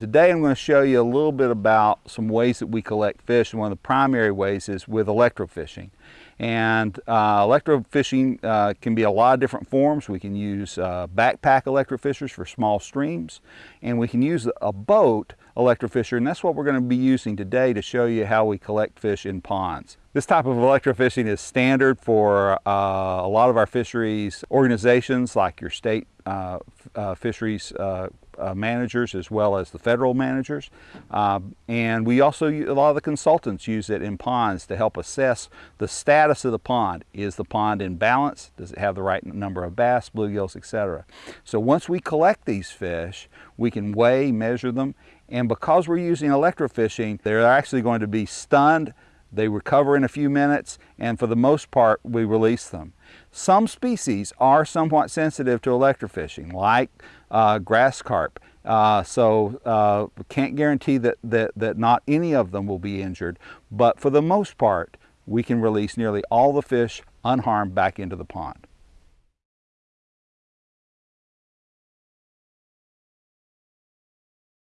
Today I'm going to show you a little bit about some ways that we collect fish and one of the primary ways is with electrofishing. And uh, electrofishing uh, can be a lot of different forms. We can use uh, backpack electrofishers for small streams and we can use a boat electrofisher and that's what we're going to be using today to show you how we collect fish in ponds. This type of electrofishing is standard for uh, a lot of our fisheries organizations like your state uh, uh, fisheries uh, uh, managers as well as the federal managers. Um, and we also, a lot of the consultants use it in ponds to help assess the status of the pond. Is the pond in balance? Does it have the right number of bass, bluegills, etc.? So once we collect these fish, we can weigh, measure them, and because we're using electrofishing, they're actually going to be stunned they recover in a few minutes, and for the most part, we release them. Some species are somewhat sensitive to electrofishing, like uh, grass carp. Uh, so uh, can't guarantee that, that, that not any of them will be injured, but for the most part, we can release nearly all the fish unharmed back into the pond.